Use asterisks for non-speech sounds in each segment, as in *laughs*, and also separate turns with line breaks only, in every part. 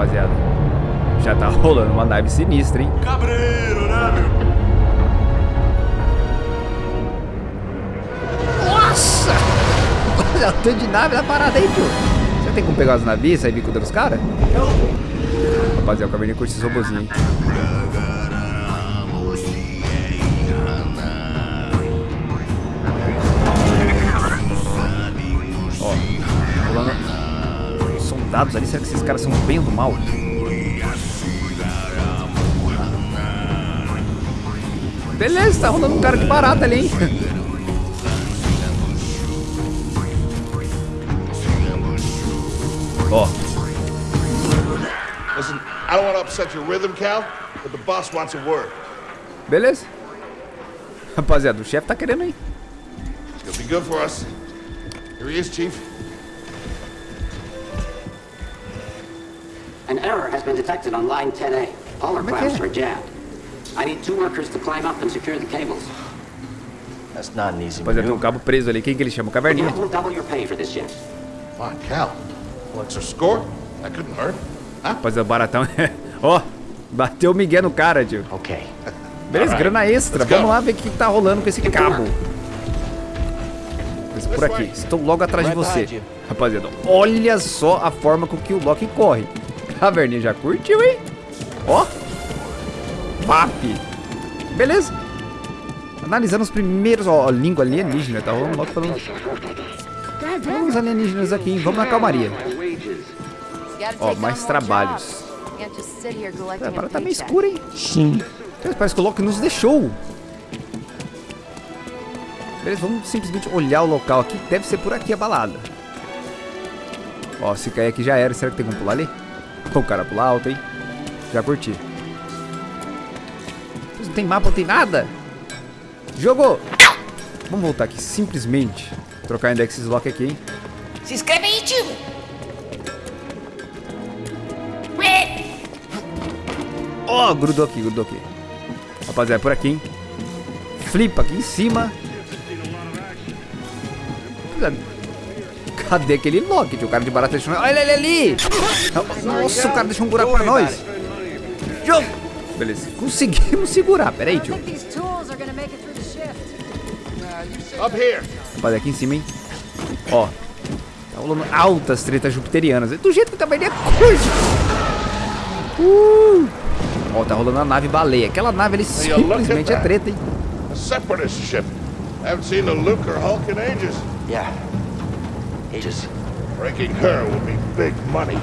rapaziada. Já tá *laughs* rolando uma nave sinistra, hein?
Cabreiro, né, meu?
Nossa! Olha o tanto de nave na parada aí, tio. Você tem como pegar as navios e sair vir contra os caras? Rapaziada, o Caverninha curte esses robozinhos, hein? Soldados ali. Será que esses caras são bem ou do mal? Beleza, tá rolando um cara de barata ali, hein? *laughs* Ó,
Listen, I don't want to upset your rhythm, Cal, but the boss wants a word.
beleza. Rapaziada, o chefe tá querendo aí.
It'll be good for us. Here he is, Chief.
An error has been detected on line 10A. All our
é
clamps
é?
are jammed. I need two workers to climb up and secure the cables.
That's not an easy
Rapaziada, tem um cabo preso ali. Quem que ele chama? Caverninha.
will double your pay for this.
Come on, Cal. Well, extra score? That couldn't hurt. Huh?
Rapaziada, o baratão. *laughs* Ó, bateu o Miguel no cara, tio.
Okay.
Beleza,
Alright,
grana extra.
let's go.
Vamos lá ver o que, que tá rolando com esse cabo. Mas por aqui, estou logo atrás de
Right
você. Rapaziada, olha só a forma com que o Loki corre. Caverninha já curtiu, hein? Ó. Vap. Beleza. Analisando os primeiros, ó, língua alienígena, tá rolando Loki falando. Vamos alienígenas aqui, hein? Vamos na calmaria. Ó, mais trabalhos. É, a parada tá meio escura, hein? Sim. Parece que o Loki nos deixou. Beleza, vamos simplesmente olhar o local aqui. Deve ser por aqui a balada. Ó, se cair aqui já era. Será que tem como pular ali? O cara pula alto, hein? Já curti. Não tem mapa, não tem nada. Jogou. Vamos voltar aqui, simplesmente. Trocar index lock aqui, hein?
Se inscreve aí, tio!
Ó, grudou aqui, grudou aqui. Rapaziada, por aqui, hein? Flipa aqui em cima. Cadê aquele Loki? tio? O cara de barata deixou... Olha ele ali! Nossa, o cara deixou um buraco pra nós. Jogo! Beleza, conseguimos segurar. Pera aí, tio. Rapaziada, aqui em cima, hein? Ó. Tá rolando altas tretas jupiterianas. Do jeito que também é curte. Uh! Ó, tá rolando a nave baleia. Aquela nave ali simplesmente é treta, hein?
A separatist ship. Haven't seen a Luke or Hulk in ages.
Yeah. Ages.
Breaking her will be big money.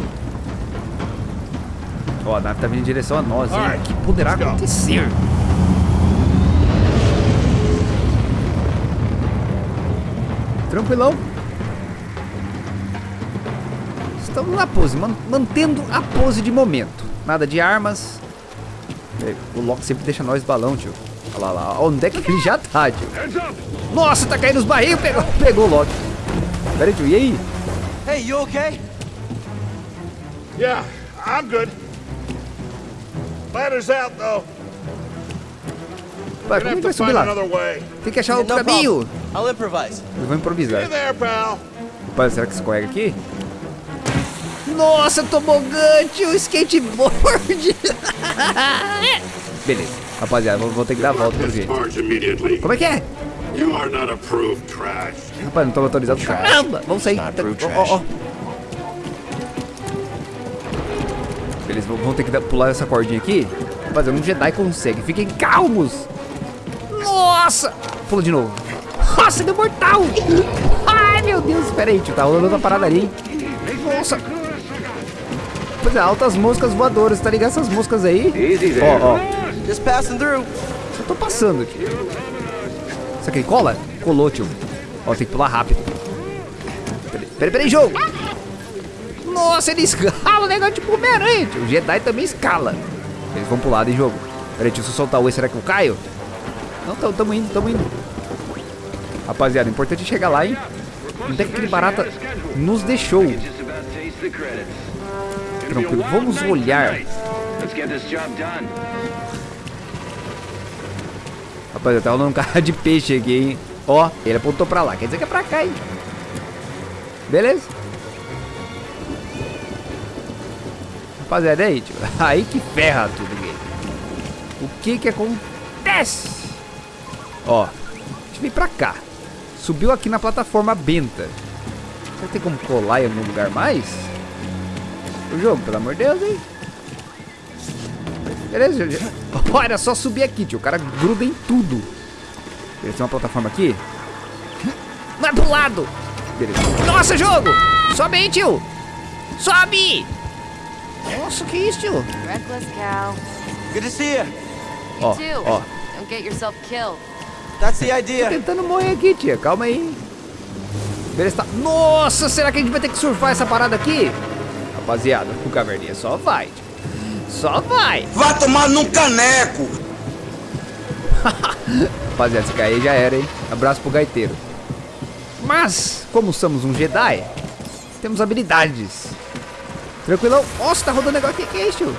Ó, a nave tá vindo em direção a nós, hein?
Alright,
O que poderá acontecer? Tranquilão. Estamos na pose, man- mantendo a pose de momento. Nada de armas. É, O Loki sempre deixa nós balão, tio. Olha lá, lá. Onde é que ele já tá, tio? Nossa, tá caindo os barris. Pegou, pegou o Loki. Tio. E aí?
Hey, you okay?
Yeah, I'm good. Ladder's out, though. Gonna
como é vai
to
subir
find
lá?
another way.
Tem que achar outro caminho.
problem. I'll improvise.
Eu vou improvisar.
Hey there, pal.
Rapaz, será que escorrega aqui? Nossa, tobogã, tio, skateboard. *laughs* Beleza. Rapaziada, vou, vou ter que dar a volta.
Charge immediately.
Como é que é?
You are not approved trash.
Rapaz, não tô autorizado. Caramba, vamos sair. Ó, ó, ó. Beleza, vamos ter que pular essa cordinha aqui. Rapaziada, um Jedi consegue. Fiquem calmos. Nossa. Pula de novo. Nossa, deu mortal. Ai, meu Deus. Espera aí, tio. Tá rolando uma parada ali, hein? Nossa. Pois é, altas moscas voadoras, tá ligado? Essas moscas aí. Ó, ó.
Just passing through.
Só tô passando, tio. Isso aqui cola? Colou, tio. Ó, tem que pular rápido. Peraí, peraí, jogo. Nossa, ele escala o negócio Homem-Aranha, tio. O Jedi também escala. Eles vão pular de jogo. Peraí, se eu soltar o E, será que eu caio? Não, tamo, tamo indo, tamo indo. Rapaziada, o importante é chegar lá, hein? Onde é que aquele barata nos deixou? Tranquilo, vamos olhar. Rapaziada, tá rolando um cara de peixe aqui, hein? Ó, ele apontou pra lá, quer dizer que é pra cá, hein? Beleza? Rapaziada, aí, tio. *laughs* Aí que ferra tudo, game. O que que acontece? Ó, a gente veio pra cá. Subiu aqui na plataforma benta. Será que tem como colar em algum lugar mais? O jogo, pelo amor de Deus, hein? Beleza, é só subir aqui, tio. O cara gruda em tudo. Beleza, tem uma plataforma aqui. Vai pro lado! Beleza. Nossa, jogo! Sobe aí, tio! Sobe! Nossa, que isso, tio?
Reckless cow.
Good to see you.
Ó,
Too.
ó.
Don't get yourself killed.
That's the idea.
Tentando morrer aqui, tia. Calma aí. Beleza, tá... Nossa, será que a gente vai ter que surfar essa parada aqui? Rapaziada, o caverninha só vai, tio. Só vai.
Vai tomar num caneco! *laughs*
Rapaziada, se cair já era, hein? Abraço pro gaiteiro. Mas, como somos um Jedi, temos habilidades. Tranquilão. Nossa, tá rodando negócio. O que, que é isso, tio?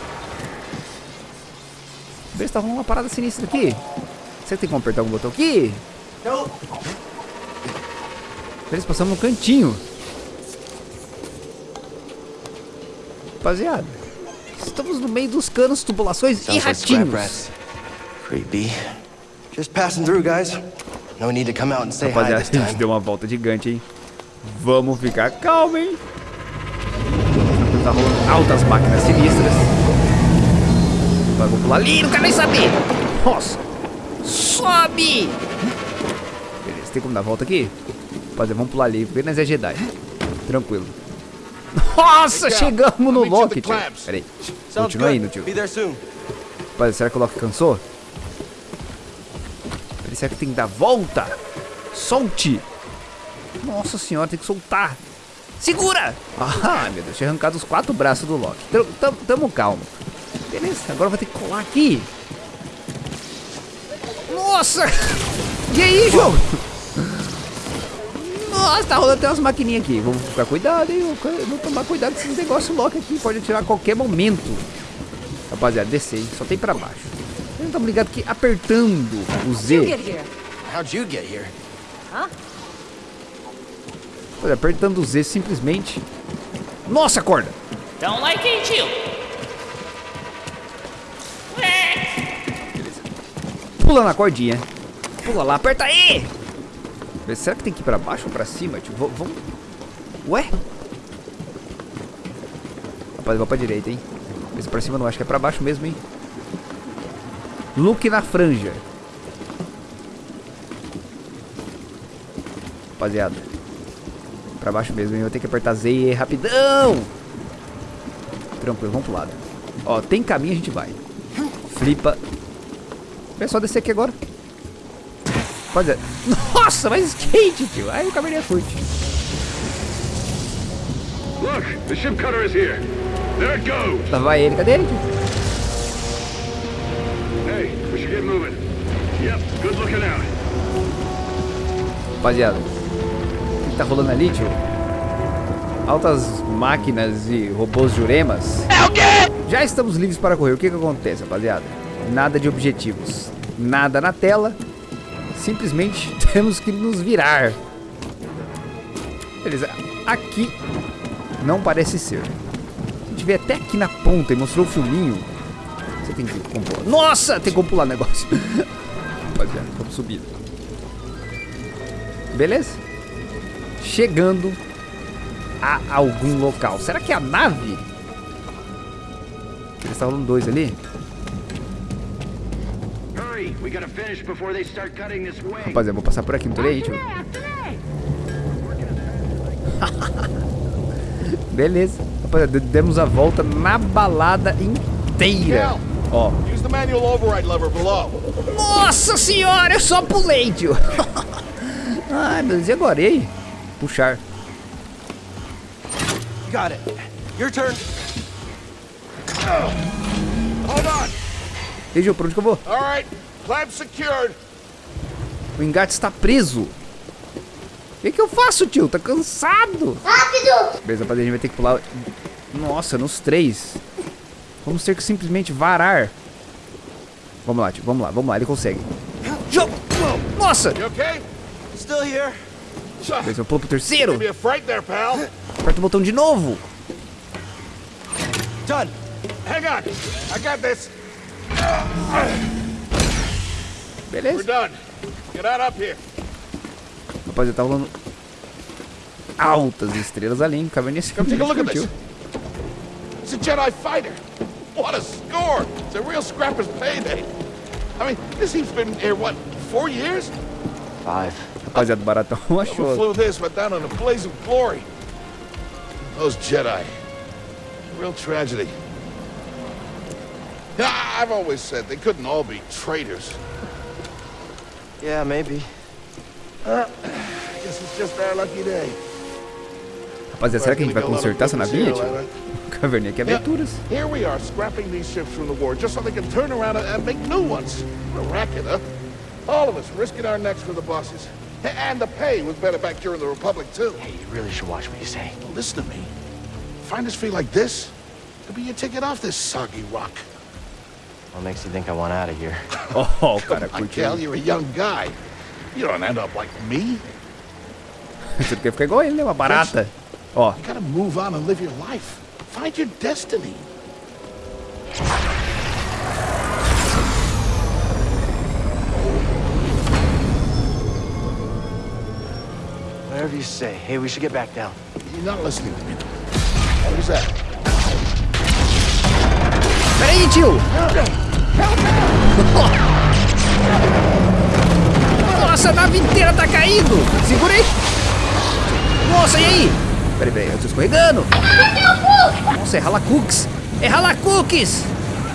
Vê se tá rolando uma parada sinistra aqui. Que tem como apertar algum botão aqui?
Nope.
Eles passamos no cantinho. Rapaziada, estamos no meio dos canos, tubulações e
Sounds
ratinhos.
Creepy. Just passing through, guys. No need to come out and say hi
Rapaziada, *laughs* a gente deu uma volta gigante, hein? Vamos ficar calmo, hein? Tá rolando altas máquinas sinistras. Vai, vou pular ali, não quero nem saber. Nossa, sobe! Beleza, tem como dar a volta aqui? Rapaziada, vamos pular ali, nós é Jedi. Tranquilo. Nossa, chegamos no Loki, tio. Peraí, continua indo, tio. Rapaziada, será que o Loki cansou? Peraí, será que tem que dar volta? Solte! Nossa senhora, tem que soltar. Segura! Ah, meu Deus, tinha arrancado os quatro braços do Loki. Tamo, tamo, tamo calmo. Beleza, agora vai ter que colar aqui. Nossa! E aí, jogo? Nossa, tá rolando até umas maquininhas aqui. Vamos ficar cuidado, hein? Vamos tomar cuidado com esses negócios Loki aqui. Pode atirar a qualquer momento. Rapaziada, descer? Só tem pra baixo. Não estamos ligados que apertando o
You
Z.
How'd you get here?
Olha, apertando o Z simplesmente. Nossa, corda!
Don't like it, too.
Pula na cordinha. Pula lá, aperta aí! Mas Será que tem que ir pra baixo ou pra cima? Tipo, vamos. Ué? Rapaz, vou pra direita, hein? Mas pra cima não, acho que é pra baixo mesmo, hein? Look na franja. Rapaziada. Pra baixo mesmo, hein? Eu ter que apertar Z e rapidão! Tranquilo, vamos pro lado. Ó, tem caminho, a gente vai. Flipa. É só descer aqui agora. Pode. Nossa, mas skate, tio. Aí o caverninha curte.
Look, the ship cutter is here. There it goes.
Lá vai ele, cadê ele, tio?
Hey, we should get moving. Yep, good looking out.
Rapaziada. O que tá rolando ali, tio? Altas máquinas e robôs juremas. É o quê? Já estamos livres para correr. O que que acontece, rapaziada? Nada de objetivos. Nada na tela. Simplesmente *laughs* temos que nos virar. Beleza. Aqui não parece ser. A gente veio até aqui na ponta e mostrou o filminho. Você tem que como pular. Nossa, tem como pular o negócio. *laughs* Rapaziada, vamos subir. Beleza? Chegando a algum local. Será que é a nave? Eles estavam dois ali. Rapaziada, vou passar por aqui, não tô nem aí, tio. *laughs* Beleza. Rapaziada, demos a volta na balada inteira. Ó.
Use the manual override lever below.
Nossa senhora, eu só pulei, tio. *laughs* Ai, meu Deus, e agora? E aí? Puxar.
Got it. Your turn.
Hold on.
E aí, Gil, pra onde que eu vou?
All right. Clamp secured.
O engate está preso. O que, que eu faço, tio? Tá cansado. Rápido! Beleza, rapaziada, a gente vai ter que pular. Nossa, nos três. Vamos ter que simplesmente varar. Vamos lá, tio. Vamos lá, vamos lá. Ele consegue. Nossa!
You okay?
Still here.
Beleza, eu pulo pro terceiro. Aperta o botão de novo.
Done.
Hang on. I got this.
Beleza. Rapaziada, tá rolando altas estrelas ali, hein? Caverninha se
Come take a look at this. It's a Jedi fighter. What a score! It's a real scrapper's payday. I mean, this he's been here, what, four years?
Five.
Rapaziada, baratão *laughs* achou.
flew this, went down in a blaze of glory. Those Jedi. Real tragedy. Yeah, I've always said they couldn't all be traitors.
Yeah, maybe.
I guess it's just our lucky day.
Rapaziada, será que a gente vai consertar essa navinha, tio?
material, right?
Caverninha que
Yeah,
aventuras.
Here we are, scrapping these ships from the war just so they can turn around and, and make new ones. What a racket, huh? All of us risking our necks for the bosses. And the pay was better back during the Republic, too.
Hey, you really should watch what you say.
Well, listen to me. Find us feel like this, it'll be your ticket off this soggy rock.
What makes you think I want out of here? *laughs*
Oh, o cara
I tell you're a young guy. You don't end up like me.
Você quer ficar igual ele, né? Uma barata. Ó, oh.
You gotta move on and live your life. Find your destiny.
Whatever you say. Hey, we should get back down.
You're not listening to me. What was that?
Pera aí, tio! Nossa, a nave inteira tá caindo! Segura aí! Nossa, e aí? Peraí, peraí, eu tô escorregando! Nossa, é rala cookies! É rala cookies!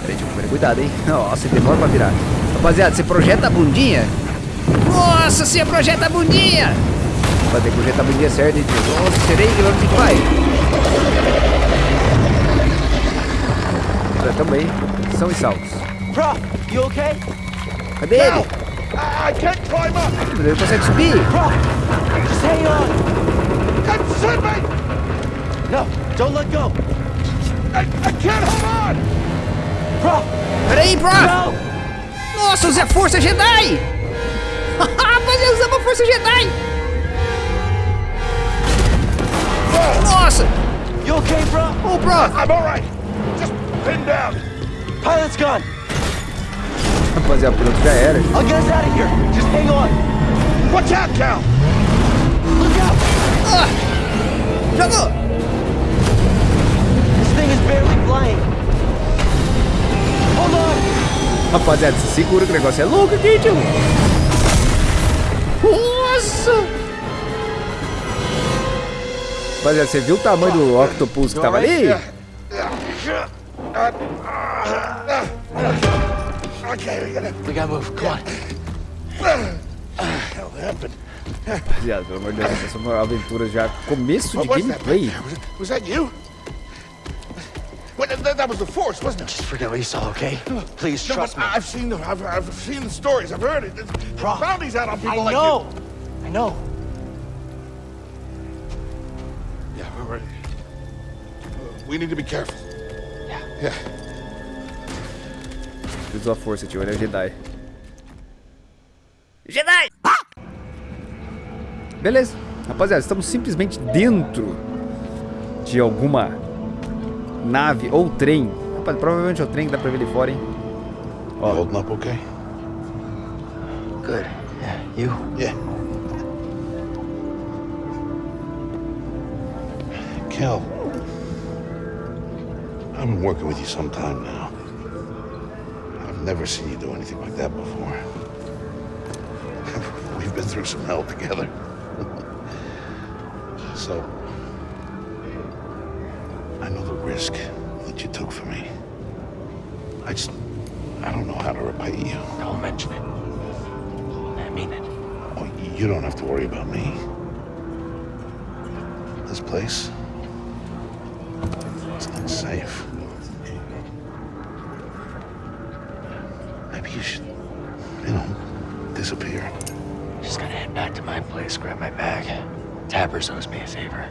Peraí, tio, peraí, cuidado, hein? *laughs* Nossa, demora pra virar. Rapaziada, você projeta a bundinha? Nossa, você projeta a bundinha! Que projetar a bundinha certa, hein, tio? Nossa, serei, gente vai? Tamo aí. São e salvos.
Bro, you okay?
Cadê ele?
I, I can't climb up!
Ele não consegue subir.
Bro, just hang on.
Consume me!
No, don't let go.
I, I can't hold on!
Bro,
Peraí, Prof!
no!
Nossa, usei a força Jedi! *laughs* Mas eu usava a força Jedi! Nossa!
You okay, bro?
Ô, Prof!
I'm all right. Just pin down.
Pilot's gone.
Rapaziada, pronto, já era.
I'll get us out of here. Just hang on.
Watch out, Cal!
Look out.
Ah! Jogou!
This thing is barely flying. Hold on.
Rapaziada, se segura que o negócio é louco aqui, tio! Nossa! Rapaziada, você viu o tamanho do octopus que tava ali?
Okay, we gotta.
We gotta move. Come on.
hell happened?
Rapaziada, pelo amor de Deus, essa é uma aventura já. Começo de
What was that?
gameplay.
Was, was that you? Wait, that, that was the Force, wasn't it?
Just forget what you saw, okay? Please
No,
trust me.
I've seen the I've, I've seen the stories. I've heard it. There's
Bro,
bounties out on people
I
like
know. I know.
Yeah, we're ready. Uh, we need to be careful.
Yeah.
Usou a força, tio. Ele é Jedi. Jedi! Beleza. Rapaziada, estamos simplesmente dentro de alguma nave ou trem. Rapaz, provavelmente é o trem que dá pra ver ali fora, hein?
You holding up okay?
Good. Yeah, you?
Yeah. Kel, I've been working with you some time now. I've never seen you do anything like that before. *laughs* We've been through some hell together. *laughs* so, I know the risk that you took for me. I just, I don't know how to repay you.
Don't mention it. I mean it.
Oh, you don't have to worry about me. This place, it's safe. Maybe you should, you know, disappear.
Just gotta head back to my place, grab my bag. Tappers owes me a favor.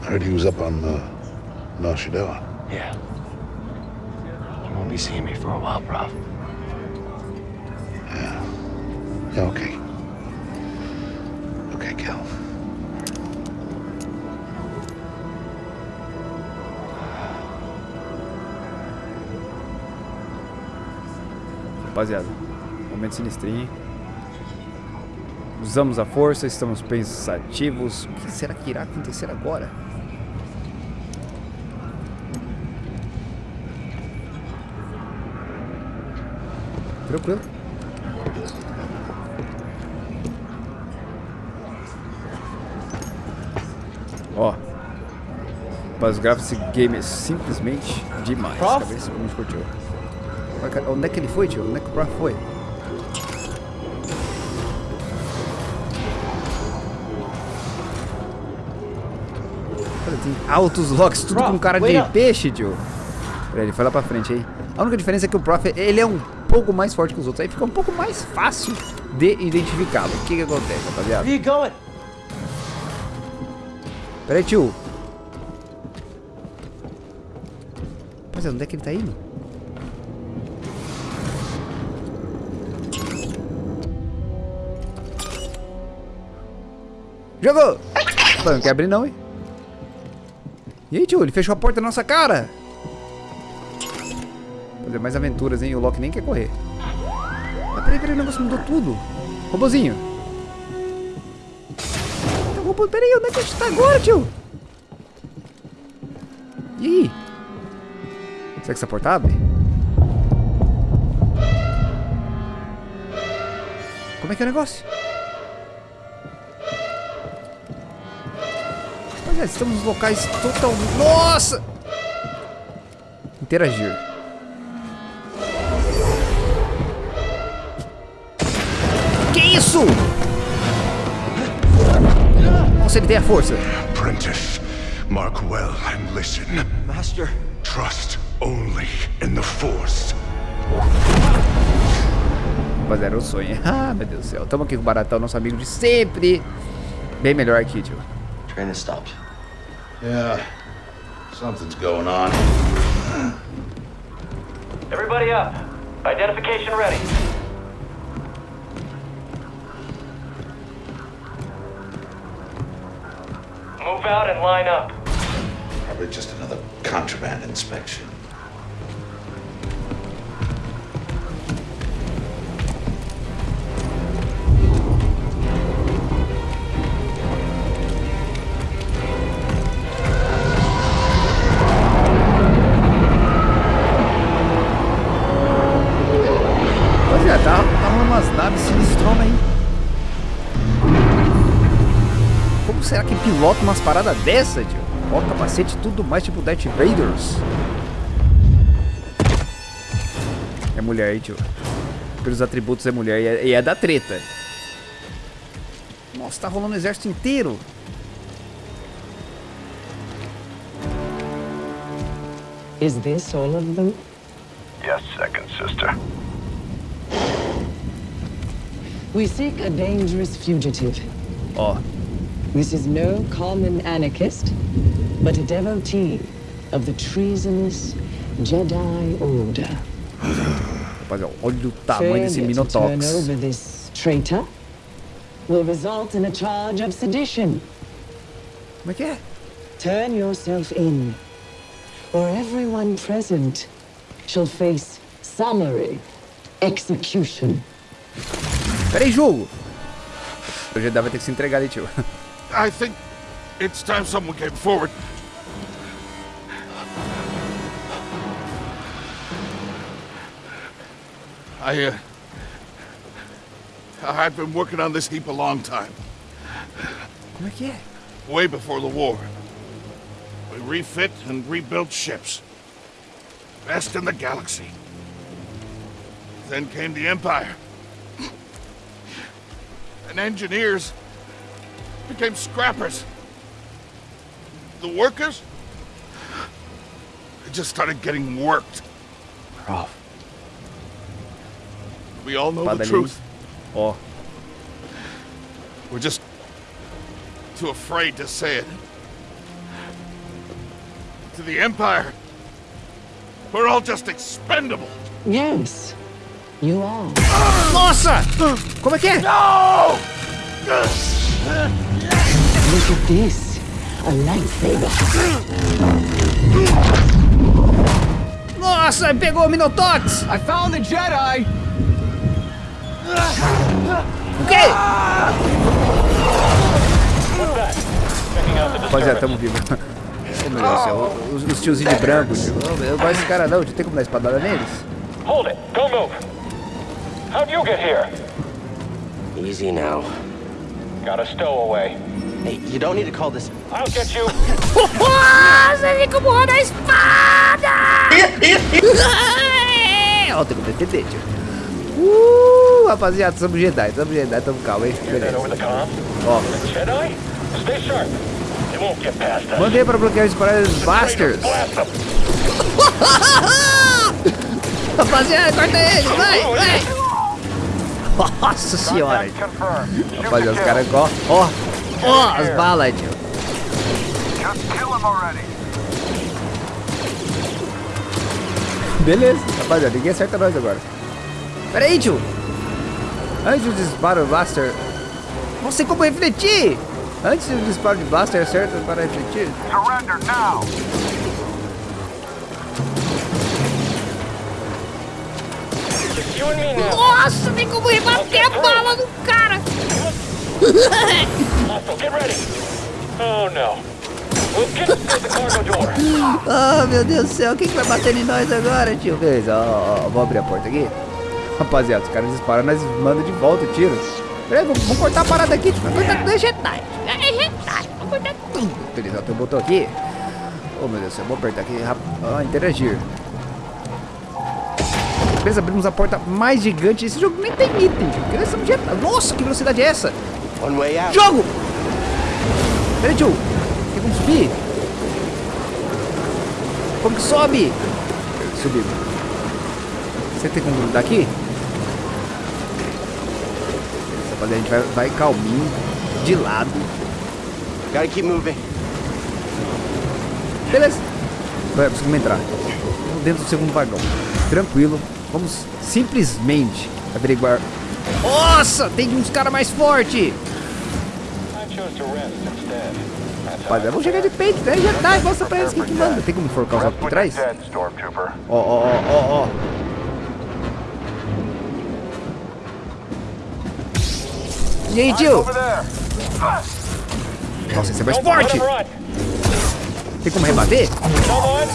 I heard he was up on uh, Nar
Yeah. You won't be seeing me for a while, Prof.
Yeah, okay. Okay,
rapaziada. Momento sinistrinho. Usamos a força, estamos pensativos. O que será que irá acontecer agora? Tranquilo. Ó. Mas grava esse game é simplesmente demais.
Prof?
Muito curtiu. Onde é que ele foi, tio? Prof foi? Tem altos locks, tudo
Prof,
com cara de peixe, tio. Peraí, ele foi lá pra frente aí. A única diferença é que o Prof, ele é um pouco mais forte que os outros. Aí fica um pouco mais fácil de identificá-lo. O que que acontece, rapaziada?
Where you?
Peraí, tio. Rapaziada, onde é que ele tá indo? Jogou! Não quer abrir não, hein? E aí, tio? Ele fechou a porta na nossa cara! Fazer mais aventuras, hein? O Loki nem quer correr. Mas peraí, peraí, o negócio mudou tudo. Robozinho. Então, robô, peraí, onde é que a gente tá agora, tio? E aí? Será que essa porta abre? Como é que é o negócio? Rapaziada, estamos nos locais totalmente... Nossa! Interagir. Que isso? Nossa, ele tem a força.
Apprentice, mark well and listen.
Master.
Trust only in the Force.
Rapaziada, era um sonho. *laughs* Ah, meu Deus do céu. Tamo aqui com o Baratão, nosso amigo de sempre. Bem melhor aqui, tio.
Train has stopped.
Yeah. Something's going on.
Everybody up. Identification ready. Move out and line up.
Probably just another contraband inspection.
Pilota umas paradas dessa, tio? Ó, capacete e tudo mais, tipo Darth Vaders. É mulher aí, tio. Pelos atributos é mulher e é, e é da treta. Nossa, tá rolando o exército inteiro.
Is this all of them?
Yes, second sister.
We seek a dangerous fugitive.
Ó,
This is no common anarchist, but a devotee of the treasonous Jedi Order. *sighs*
rapaziada, olha o tamanho desse
Failure to turn
Minotox.
over this traitor will result in a charge of sedition.
Como é que é?
Turn yourself in, or everyone present shall face summary execution.
Pera aí, jogo. O Jedi vai ter que se entregar ali, tio. *laughs*
I think it's time someone came forward. I, uh... I've been working on this heap a long time.
É?
Way before the war. We refit and rebuilt ships. Best in the galaxy. Then came the Empire. And engineers became scrappers. The workers? They just started getting worked.
Prof.
We all know
Espada
the truth.
Ó,
We're just too afraid to say it. To the Empire, we're all just expendable.
Yes, you are.
Nossa! Como é que é?
Look at this. A lightsaber.
Nossa, pegou o Minotox!
I found the Jedi!
O quê? Rapaziada, tamo vivo. Oh, meu Deus do céu. Os, os tiozinhos de branco, tio. Oh, eu gosto desse cara não, tio. Tem como dar espadada neles?
Hold it. Don't move. How'd you get here?
Easy now.
Got a stowaway.
Hey, you don't need to call this.
I'll get you.
Vem como roda a espada! *laughs* Ó, tem defender, tio. Uh, rapaziada, somos Jedi, somos Jedi, tamo calmo, hein? Beleza.
over the comm?
Ó,
Jedi? Stay sharp. They won't get past us.
mandei pra bloquear os paradas Busters.
Them. *laughs*
Rapaziada, corta ele, vai, vai! Nossa senhora! Rapaziada, os caras, ó, ó, ó, as balas, tio.
Just kill him already.
Beleza, rapaziada, ninguém acerta nós agora. Pera aí, tio. Antes do disparo do Blaster, não sei como refletir. Antes do disparo de Blaster, acerta para refletir.
Surrender now.
Nossa, tem como rebater a bala no cara.
Oh. *laughs*
Ah, meu Deus do céu, quem que vai bater em nós agora, tio? Beleza, ó, ó, vou abrir a porta aqui. Rapaziada, os caras disparam, nós mandam de volta o tiro. Peraí, vamos, vamos cortar a parada aqui, tio. Vamos cortar tudo é Jedi. É Jedi, vamos cortar tudo. Beleza, ó, tem um botão aqui. Oh, meu Deus do céu, vou apertar aqui, rap... ó, interagir. Beleza, abrimos a porta mais gigante. Esse jogo nem tem item, tio. porque nós somos Jedi. Nossa, que velocidade é essa? Jogo! Peraí, tio. Tem como subir? Como que sobe? Subiu. Você tem como grudar aqui? Rapaziada, a gente vai, vai calminho, de lado.
Gotta keep moving.
Beleza. Vai, conseguimos entrar. Estamos dentro do segundo vagão. Tranquilo. Vamos simplesmente averiguar. Nossa, tem uns caras mais fortes.
I chose to rest instead. That's how
Rapaziada, vamos chegar de peito, né? Já tá, mostra pra eles quem que manda. Tem como enforcar os outros por trás? Ó, ó, ó, ó, ó. E aí, tio? Nossa, esse é mais forte. Tem como rebater?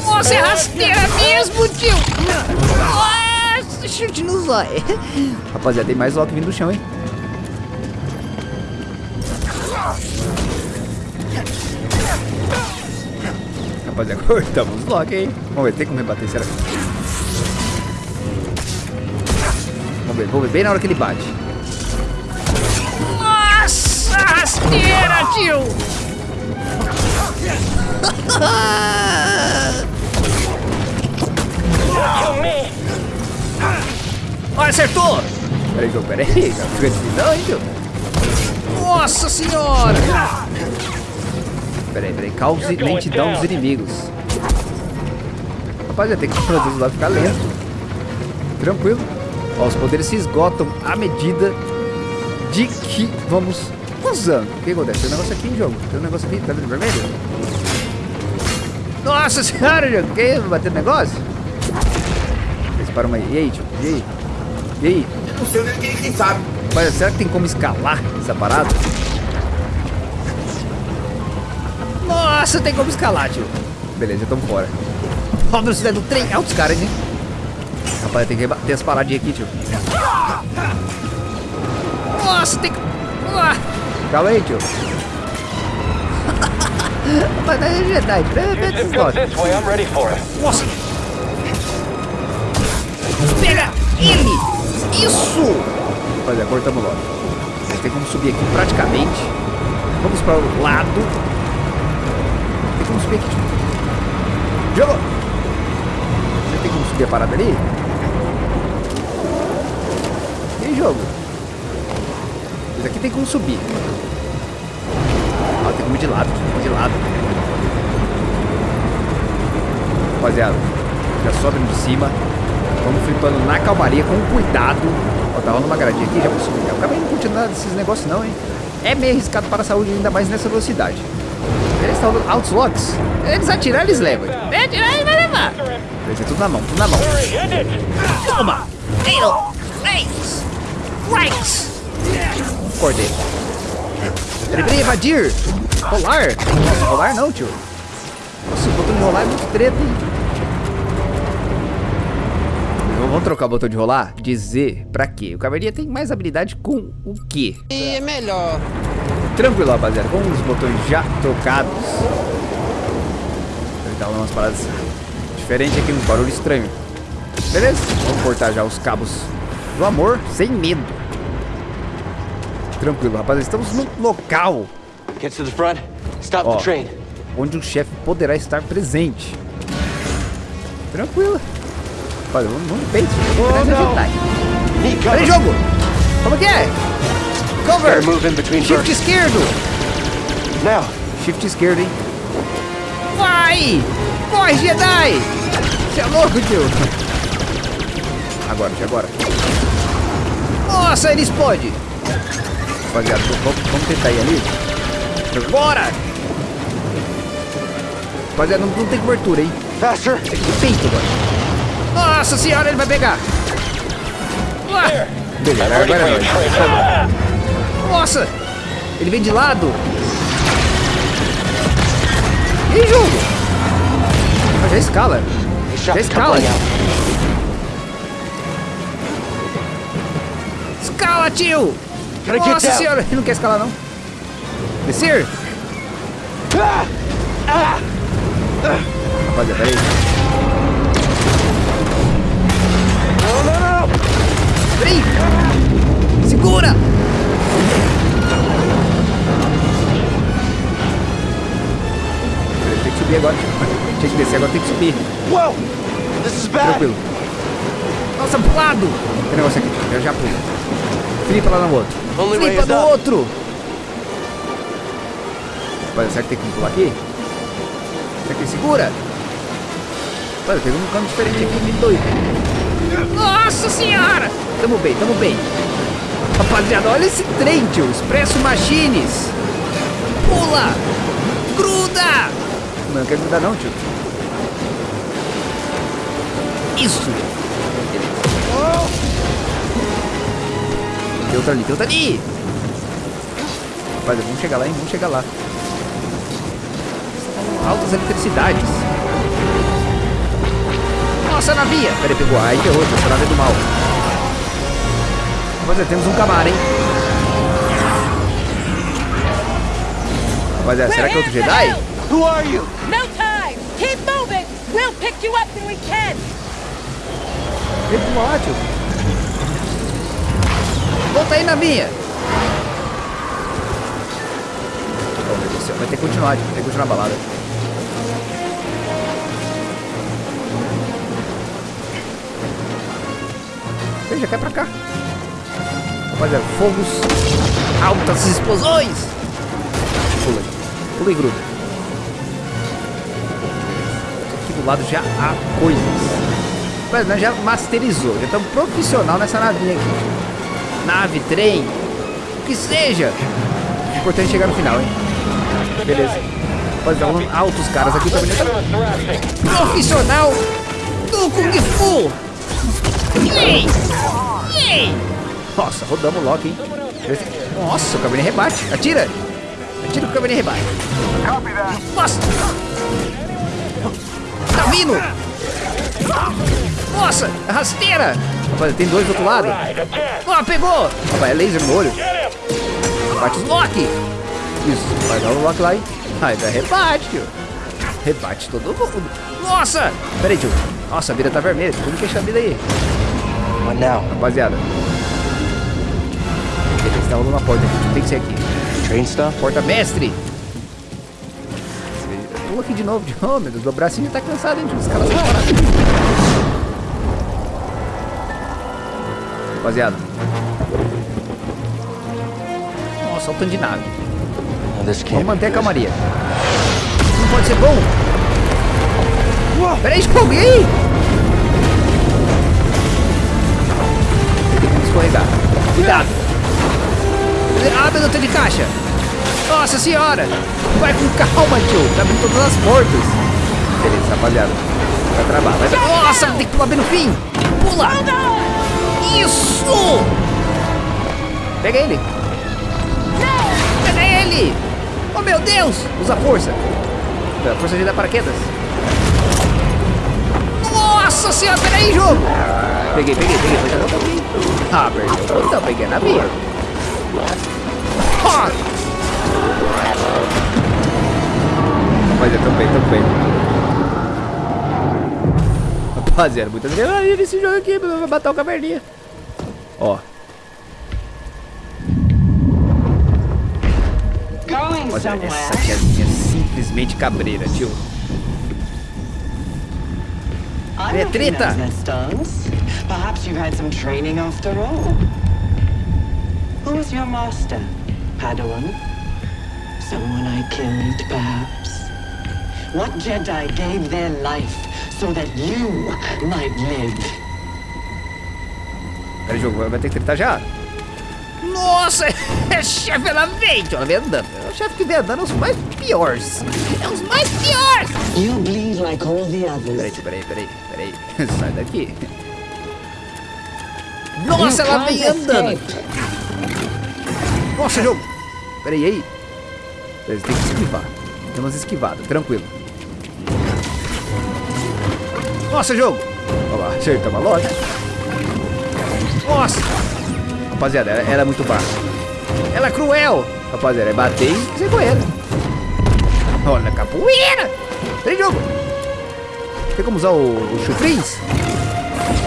Nossa, é rasteira mesmo, tio. Nossa, chute no zóio. Rapaziada, tem mais Loki vindo do chão, hein? Rapaziada, *laughs* cortamos o Loki, hein? Vamos ver, tem como rebater, será? Vamos ver, vamos ver, bem na hora que ele bate. Nossa, rasteira, tio! Acertou! Peraí, peraí. Não fica difícil não, hein, tio? Nossa senhora! Peraí, peraí. Cause lentidão dos inimigos. Rapaziada, tem que fazer o lado ficar lento. Tranquilo. Ó, os poderes se esgotam à medida de que vamos usando. O que acontece? Tem um negócio aqui em jogo. Tem um negócio aqui, tá vendo vermelho? Nossa senhora, jogo. Que isso? Bateu no negócio? Eles param aí. E aí, tio? E aí? E aí?
Não sei quem, quem sabe.
Mas será que tem como escalar essa parada? Nossa, tem como escalar, tio. Beleza, já tamo fora. Ó a velocidade do trem. Altos caras, hein? Rapaz, tem que rebater as paradinhas aqui, tio. Nossa, tem que... Ah. Calma aí, tio. Rapaz, é Jedi.
It.
Nossa! Pega ele! Isso! Rapaziada, cortamos logo. Gente tem como subir aqui praticamente. Vamos para o lado. Tem como subir aqui, tio. Jogo! Você tem como subir a parada ali? E aí, jogo? Isso aqui tem como subir. Ó, tem como ir de lado, tio. de lado. Rapaziada, já sobe de cima. Vamos flipando na calmaria, com cuidado. Ó, tá rolando uma gradinha aqui, já vou subir. Eu acabei não curtindo nada desses negócios não, hein. É meio arriscado para a saúde, ainda mais nessa velocidade. Eles estão dando altos locks. Eles atirar, eles levam. É atirar, ele vai levar. Vai ser tudo na mão, tudo na mão. Toma! Ei, três! Strikes! Acordei. Peraí, peraí, evadir! Rolar? Nossa, rolar não, tio. Nossa, o botão de rolar é muito treta, hein? Vamos trocar o botão de rolar? Dizer pra quê? O Caverninha tem mais habilidade com o quê?
E é melhor.
Tranquilo, rapaziada. Com os botões já trocados. Tá umas paradas diferentes aqui, um barulho estranho. Beleza? Vamos cortar já os cabos do amor sem medo. Tranquilo, rapaziada. Estamos num local
Get to the front. Stop the train.
onde o chefe poderá estar presente. Tranquilo. Olha, vamos no peito.
Oh, não. Cover.
Peraí, jogo! Como que é? Cover!
Better move in between
Shift
bursts.
esquerdo!
Now.
Shift esquerdo, hein? Vai! Corre, Jedi! Você é louco, tio! Agora, agora. Nossa, ele explode! Rapaziada, vamos, vamos tentar ir ali. Agora! Rapaziada, não, não tem cobertura, hein?
Faster.
Tem peito agora. Nossa senhora, ele vai pegar! Ah, beleza, agora é nóis. Nossa! Ele vem de lado! E aí, jogo? Ah, já escala. Já escala. Escala, tio! Nossa senhora, ele não quer escalar, não. Descer? Rapaziada, peraí.
No, no, no.
Peraí! Segura! Subir agora. Tinha que descer, agora tem que subir.
Whoa. This is bad.
Tranquilo. Nossa, pro lado! Tem negócio aqui, já já pula. Flipa lá no outro. Flipa
up.
outro! Rapaz, será que tem que pular aqui? Será que ele segura? Olha, pegou um cano diferente aqui, me doido. Nossa senhora! Tamo bem, tamo bem. Rapaziada, olha esse trem, tio. Expresso Machines. Pula! Gruda! Não, não quer grudar não, tio. Isso! Tem outra ali, tem outra ali! Rapaziada, vamos chegar lá, hein? Vamos chegar lá. Altas eletricidades. Nossa, navia! Peraí, pegou. Aí ferrou, essa nave é do mal. Rapaziada, temos um camaro, hein? Rapaziada, será que é outro Jedi?
Who are you?
No time! Keep moving! We'll pick you up when we can!
Vem pro lá, tio. Volta aí na minha. Oh, meu Deus do céu. Vai ter que continuar. Vai ter que continuar a balada. Vem, já cai pra cá. Rapaziada, fogos. Altas explosões. Pula aí. Pula e gruda. Lado já há coisas. Mas nós já masterizou, já estamos profissional nessa navinha aqui. Nave, trem, o que seja. O importante é chegar no final, hein? Beleza. Pode dar um altos caras aqui também. Profissional do Kung Fu. Nossa, rodamos o Loki, hein? Nossa, o Caverninha rebate. Atira! Atira que o Caverninha rebate. Nossa! Vindo! Nossa, rasteira! Rapaz, tem dois do outro lado. Ó, pegou! Rapaz, é laser no olho. Bate os Loki! Isso, vai dar o Loki lá, hein? Ai, dá rebate, tio. Rebate todo mundo. Nossa! Pera aí, tio. Nossa, a vida tá vermelha. Como que é essa vida aí?
What now?
Rapaziada. Beleza, tá rolando porta aqui. Tem que ser aqui.
Train stuff?
Porta mestre! Aqui de novo. Oh, meu Deus, meu bracinho tá cansado, hein? Os caras. Rapaziada. Nossa, olha o tanto de nave. Vamos manter a calmaria. Não pode ser bom. Pera aí, Scooby, e aí? Tem que escorregar. Cuidado. Ah, meu Deus, tem de caixa. Nossa senhora. Vai com calma, tio. Tá abrindo todas as portas. Beleza, rapaziada. Vai travar. Vai. Nossa, tem que pular bem no fim. Pula. Isso. Pega ele. Pega ele. Oh, meu Deus. Usa força. A força de dar paraquedas. Nossa senhora, peraí, jogo. Peguei, peguei, peguei. Peguei. Ah, perdeu. Então, peguei na minha. Ah. Rapaziada, tão bem, tão bem. Rapaziada, muita adrenalina nesse jogo aqui. Vai matar o caverninha. Ó.
Somewhere.
essa tiazinha é simplesmente cabreira, tio. É treta.
Perhaps you've had some training after all. Who's your master, Padawan? Someone I killed, perhaps? What Jedi gave their life so that you might live?
Pera, jogo, vai ter que tretar já. Nossa, *laughs* é chefe, ela vem, ela vem andando. É o chefe que vem andando, é os mais piores. É os mais piores.
You bleed like all the
Peraí,
others.
tio, peraí, peraí, peraí. *laughs* Sai daqui. Nossa, ela vem andando.
escape.
Nossa, jogo. Peraí, aí. Peraí, tem que esquivar. Tem umas esquivadas, tranquilo. Nossa, jogo. Olha lá, acertamos a loja. Nossa. Rapaziada, ela, ela é muito baixa. Ela é cruel. Rapaziada, é bater e ser com ela. Olha, capoeira. Peraí, jogo. Tem como usar o, o?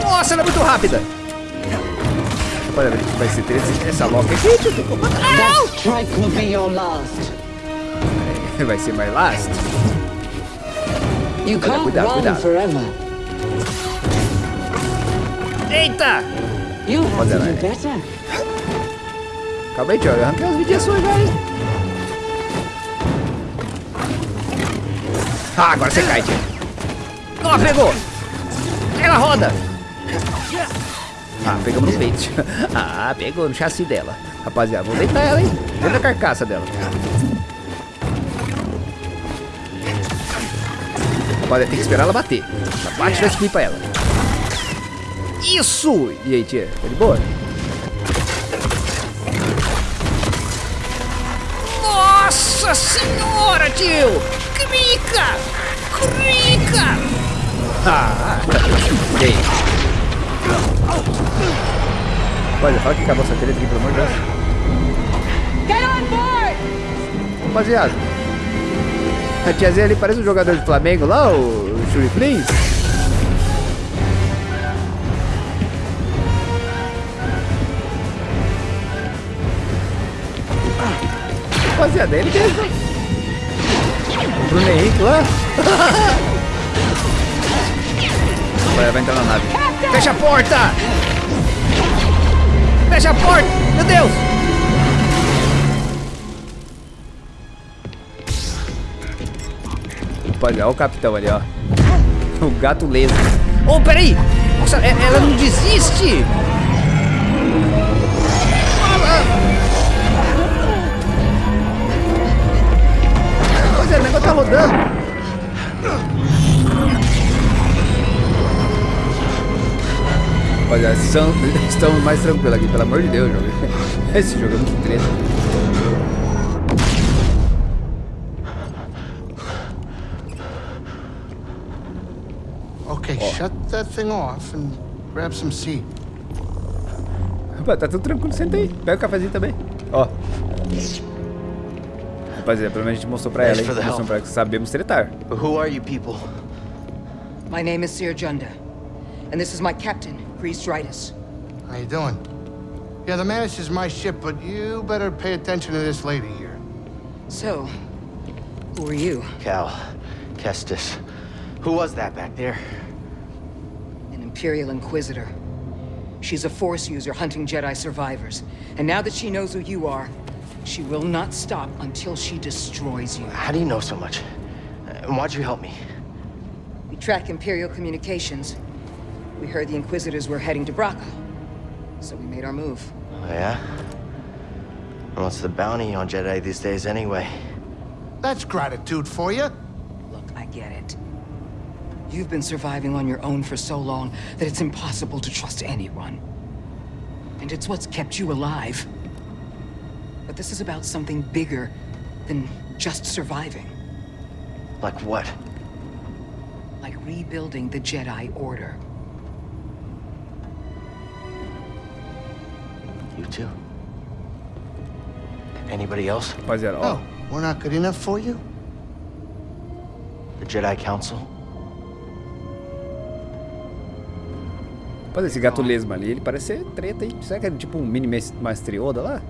Nossa, ela é muito rápida. Rapaziada, vai ser 13. Essa loca aqui, tio, tem *laughs* Vai ser mais last.
You can't
cuidado,
run
cuidado.
forever.
Eita!
You have
Olha
to
lá,
better.
Calma aí, tio. Eu arranquei as mediações já, hein? Ah, agora você cai, tio. Ó, pegou! Ela roda! Ah, pegamos no peito. *laughs* Ah, pegou no chassi dela. Rapaziada, vou deitar ela, hein? Dentro da carcaça dela. Rapaziada, tem que esperar ela bater. Bate e vai pra ela. Isso! E aí, tia? Tá de boa? Nossa senhora, tio! Crica! Crica! Ah! E aí? Olha, fala que acabou essa treta aqui, pelo amor de Deus. Rapaziada. A tiazinha ali parece um jogador de Flamengo lá, o Shuri Flins. Rapaziada, ele mesmo. O Bruno Henrique lá. *laughs* Vai, vai entrar na nave. Fecha a porta! Fecha a porta! Meu Deus! Rapaziada, olha o capitão ali, ó. *laughs* O gato leso. Oh, peraí! Nossa, é- ela não desiste! Pois é, o negócio tá rodando. Rapaziada, são, *laughs* estamos mais tranquilos aqui, pelo amor de Deus, jogo. *laughs* Esse jogo é muito treta.
Okay, shut that thing off and grab some seed.
Rapaz, tá tudo tranquilo, senta aí. Pega o cafezinho também. Ó. Rapaziada, pelo menos a gente mostrou pra ela, hein? Mostrou pra ela que sabemos tretar.
Who are you people?
My name is Seer Junda, and this is my captain, Grease Dritus.
How you doing? Yeah, the Mantis is my ship, but you better pay attention to this lady here.
So, who are you?
Cal. Kestis. Who was that back there?
An Imperial Inquisitor. She's a Force user hunting Jedi survivors. And now that she knows who you are, she will not stop until she destroys you.
How do you know so much? And why'd you help me?
We track Imperial communications. We heard the Inquisitors were heading to Braca. So we made our move.
Oh, yeah? And what's the bounty on Jedi these days anyway?
That's gratitude for you.
Look, I get it. You've been surviving on your own for so long that it's impossible to trust anyone. And it's what's kept you alive. But this is about something bigger than just surviving.
Like what?
Like rebuilding the Jedi Order.
You too? Anybody else?
Rapaziada, ó.
Oh, we're not good enough for you?
The Jedi Council?
Rapaz, esse gato lesma ali, ele parece ser treta, hein? Será que é tipo um mini Yoda lá?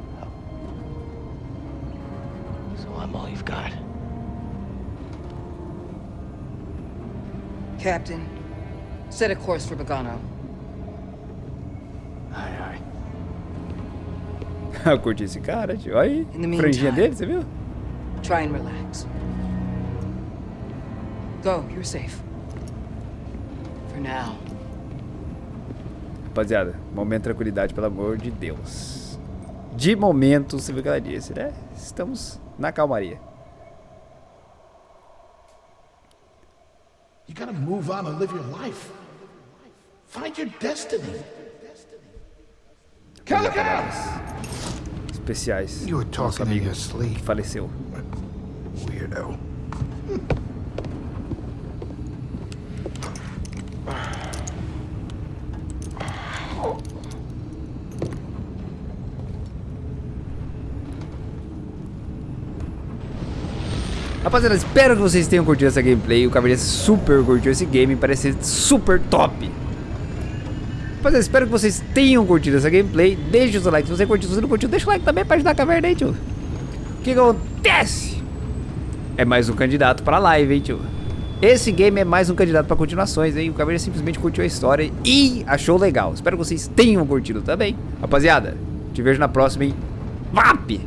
So I'm all you've got.
Captain, set a course for Bogano.
Aye, aye. *laughs*
Eu curti esse cara, tio. Olha aí. Franjinha dele, você viu?
Try and relax. Go, you're safe. For now.
Rapaziada, momento de tranquilidade, pelo amor de Deus. De momento, você viu que ela disse, né? Estamos na calmaria.
You gotta move on and live your life. Find your destiny. Calico!
Especiais.
You were talking in your sleep.
faleceu.
Weirdo.
Rapaziada, espero que vocês tenham curtido essa gameplay. O Caverninha super curtiu esse game, parece super top. Rapaziada, espero que vocês tenham curtido essa gameplay. Deixe o seu like se você curtiu. Se você não curtiu, deixa o like também pra ajudar a Caverna tio. O que acontece? É mais um candidato pra live, hein, tio. Esse game é mais um candidato pra continuações, hein. O Caverna simplesmente curtiu a história e achou legal. Espero que vocês tenham curtido também. Rapaziada, te vejo na próxima, hein. VAP!